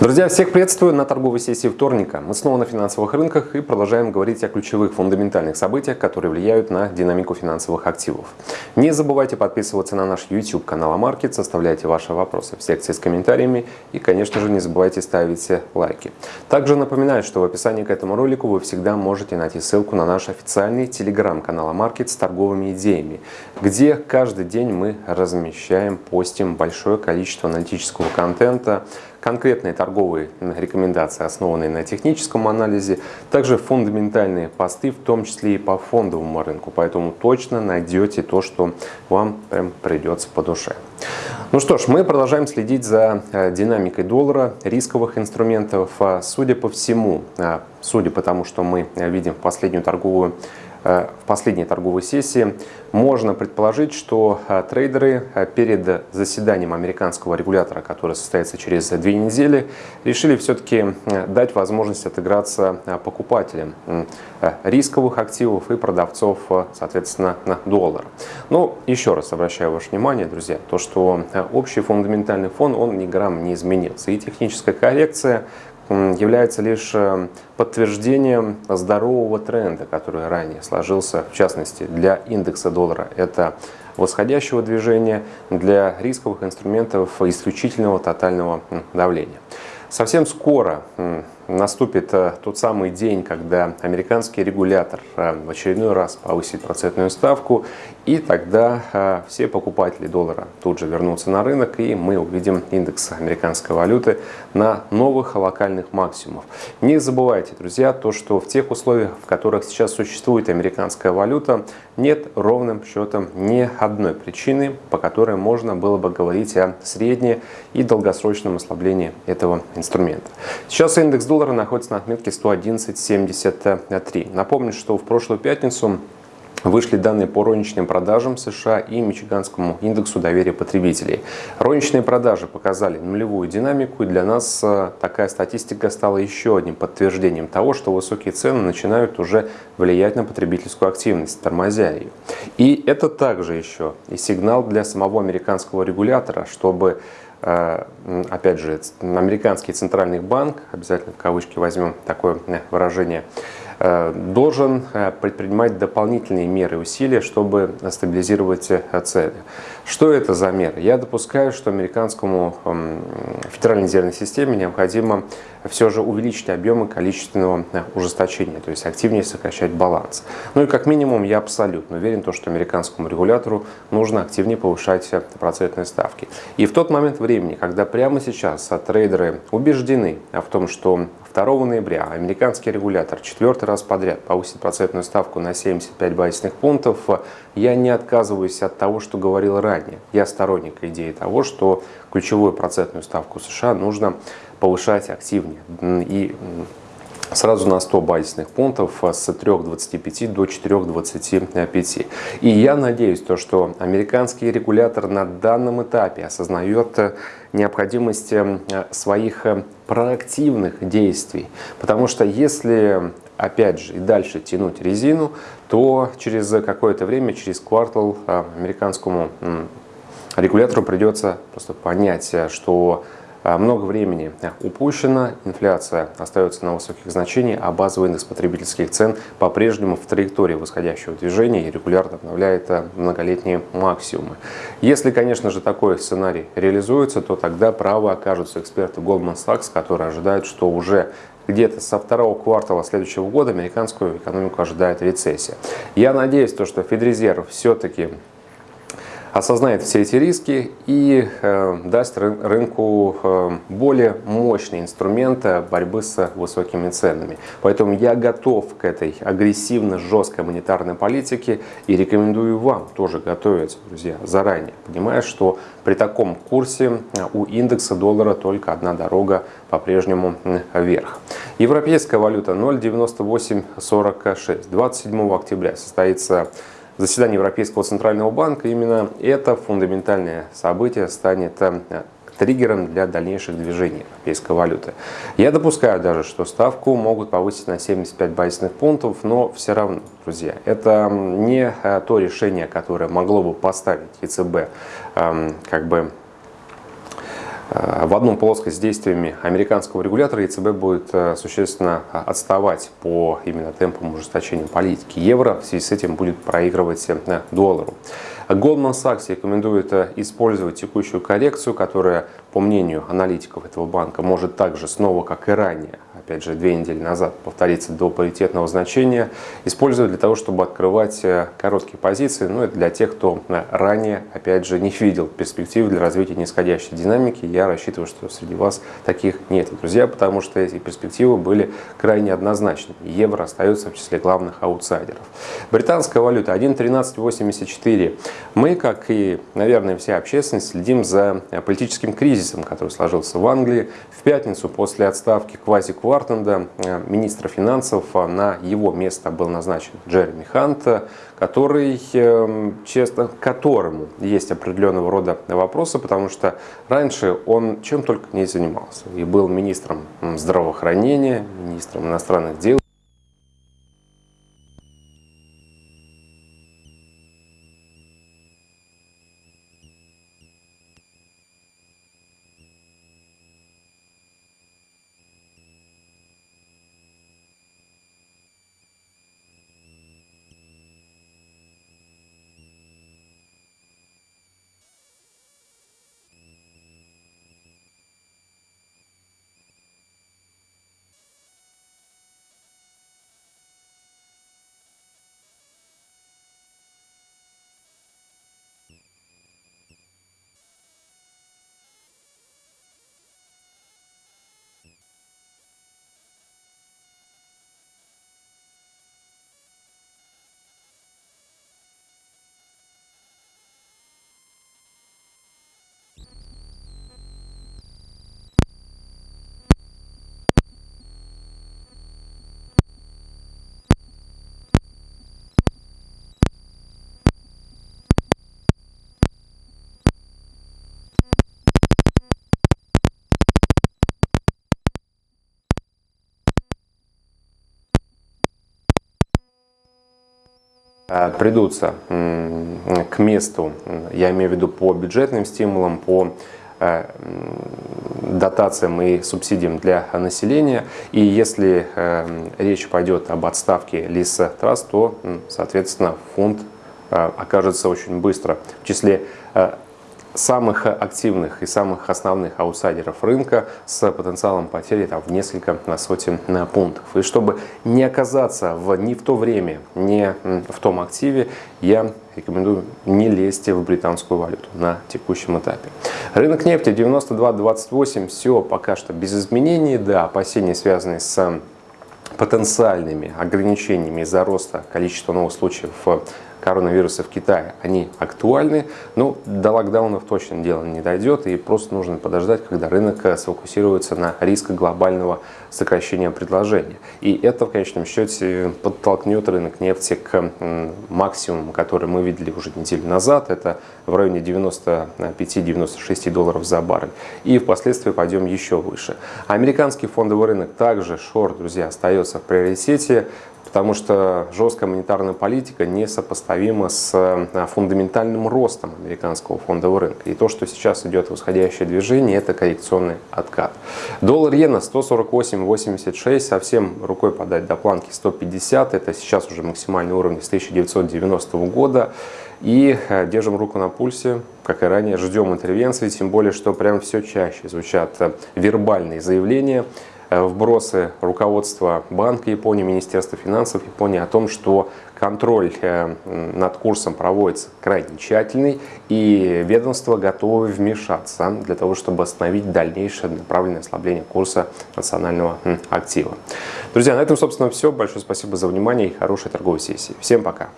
Друзья, всех приветствую на торговой сессии вторника. Мы снова на финансовых рынках и продолжаем говорить о ключевых фундаментальных событиях, которые влияют на динамику финансовых активов. Не забывайте подписываться на наш YouTube канал Амаркет, оставляйте ваши вопросы в секции с комментариями и, конечно же, не забывайте ставить лайки. Также напоминаю, что в описании к этому ролику вы всегда можете найти ссылку на наш официальный телеграм-канал Амаркет с торговыми идеями, где каждый день мы размещаем, постим большое количество аналитического контента, конкретные торговые рекомендации, основанные на техническом анализе, также фундаментальные посты, в том числе и по фондовому рынку. Поэтому точно найдете то, что вам прям придется по душе. Ну что ж, мы продолжаем следить за э, динамикой доллара, рисковых инструментов. А, судя по всему, а, судя по тому, что мы видим в последнюю торговую Э, в последней торговой сессии, можно предположить, что э, трейдеры э, перед заседанием американского регулятора, которое состоится через две недели, решили все-таки дать возможность отыграться покупателям рисковых активов и продавцов, соответственно, на доллар. Но еще раз обращаю ваше внимание, друзья, то, что общий фундаментальный фон, он ни грамм не изменился. И техническая коррекция, является лишь э, подтверждением здорового тренда, который ранее сложился, в частности, для индекса доллара. Это восходящего движения, для рисковых инструментов исключительного тотального давления. Совсем скоро наступит э, тот самый день, когда американский регулятор э, в очередной раз повысит процентную ставку, и тогда э, все покупатели доллара тут же вернутся на рынок, и мы увидим индекс американской валюты на новых локальных максимумах. Не забывайте, друзья, то, что в тех условиях, в которых сейчас существует американская валюта, нет ровным счетом ни одной причины, по которой можно было бы говорить о средне- и долгосрочном ослаблении этого инструмента. Сейчас индекс доллара доллара находится на отметке 111.73. Напомню, что в прошлую пятницу Вышли данные по розничным продажам США и Мичиганскому индексу доверия потребителей. Розничные продажи показали нулевую динамику, и для нас э, такая статистика стала еще одним подтверждением того, что высокие цены начинают уже влиять на потребительскую активность, тормозя ее. И это также еще и сигнал для самого американского регулятора, чтобы опять же, американский центральный банк, обязательно в кавычки возьмем такое э, выражение, э, должен предпринимать дополнительные меры и усилия, чтобы стабилизировать цены. Что это за меры? Я допускаю, что американскому федеральной резервной системе необходимо все же увеличить объемы количественного ужесточения, то есть активнее сокращать баланс. Ну и как минимум я абсолютно уверен, что американскому регулятору нужно активнее повышать процентные ставки. И в тот момент времени, когда прямо сейчас трейдеры убеждены в том, что 2 ноября американский регулятор четвертый раз подряд повысит процентную ставку на 75 базисных пунктов, я не отказываюсь от того, что говорил ранее. Я сторонник идеи того, что ключевую процентную ставку США нужно повышать активнее. И сразу на 100 базисных пунктов с 3,25 до 4,25. И я надеюсь, то, что американский регулятор на данном этапе осознает необходимость э, своих э, проактивных действий. Потому что если, опять же, и дальше тянуть резину, то через какое-то время, через квартал э, американскому регулятору придется просто понять, что много времени упущено, инфляция остается на высоких значениях, а базовый индекс потребительских цен по-прежнему в траектории восходящего движения и регулярно обновляет а, многолетние максимумы. Если, конечно же, такой сценарий реализуется, то тогда правы окажутся эксперты Goldman Sachs, которые ожидают, что уже где-то со второго квартала следующего года американскую экономику ожидает рецессия. Я надеюсь, то, что Федрезерв все-таки осознает все эти риски и э, даст рынку э, более мощный инструмент борьбы с высокими ценами. Поэтому я готов к этой агрессивно жесткой монетарной политике и рекомендую вам тоже готовиться, друзья, заранее, понимая, что при таком курсе э, у индекса доллара только одна дорога по-прежнему вверх. Европейская валюта 0,9846. 27 октября состоится заседание Европейского Центрального банка, именно это фундаментальное событие станет э, триггером для дальнейших движений европейской валюты. Я допускаю даже, что ставку могут повысить на 75 базисных пунктов, но все равно, друзья, это не э, то решение, которое могло бы поставить ЕЦБ эм, как бы в одну плоскость с действиями американского регулятора ЕЦБ будет э, существенно отставать по именно темпам ужесточения политики евро. В связи с этим будет проигрывать э, доллару. Goldman Sachs рекомендует использовать текущую коррекцию, которая, по мнению аналитиков этого банка, может также снова, как и ранее, опять же, две недели назад повториться до паритетного значения, использовать для того, чтобы открывать э, короткие позиции. Ну, это для тех, кто э, ранее, опять же, не видел перспектив для развития нисходящей динамики. Я рассчитываю, что среди вас таких нет, друзья, потому что эти перспективы были крайне однозначны. Евро остается в числе главных аутсайдеров. Британская валюта 1.1384. Мы, как и, наверное, вся общественность, следим за э, политическим кризисом, который сложился в Англии. В пятницу после отставки квази-квар Бартенда, э, министра финансов, а на его место был назначен Джереми Хант, который, эм, честно, которому есть определенного рода вопросы, потому что раньше он чем только не занимался. И был министром здравоохранения, министром иностранных дел, придутся к месту, я имею в виду по бюджетным стимулам, по э, дотациям и субсидиям для населения. И если э, речь пойдет об отставке Лиса Трасс, то, соответственно, фонд окажется очень быстро в числе самых активных и самых основных аутсайдеров рынка с потенциалом потери там, в несколько на сотен пунктов. И чтобы не оказаться в, ни в то время, ни в том активе, я рекомендую не лезть в британскую валюту на текущем этапе. Рынок нефти 92.28, все пока что без изменений, да, опасения связанные с потенциальными ограничениями из-за роста количества новых случаев коронавируса в Китае, они актуальны, но до локдаунов точно дело не дойдет, и просто нужно подождать, когда рынок э, сфокусируется на риске глобального сокращения предложения. И это в конечном счете подтолкнет рынок нефти к максимуму, который мы видели уже неделю назад, это в районе 95-96 долларов за баррель. И впоследствии пойдем еще выше. Американский фондовый рынок также, шорт, друзья, остается в приоритете потому что жесткая монетарная политика несопоставима с э, фундаментальным ростом американского фондового рынка. И то, что сейчас идет восходящее движение, это коррекционный откат. Доллар-иена 148.86, совсем рукой подать до планки 150, это сейчас уже максимальный уровень с 1990 года. И э, держим руку на пульсе, как и ранее, ждем интервенции, тем более, что прям все чаще звучат э, вербальные заявления вбросы руководства Банка Японии, Министерства финансов Японии о том, что контроль э, над курсом проводится крайне тщательный, и ведомство готово вмешаться для того, чтобы остановить дальнейшее направленное ослабление курса национального актива. Друзья, на этом, собственно, все. Большое спасибо за внимание и хорошей торговой сессии. Всем пока!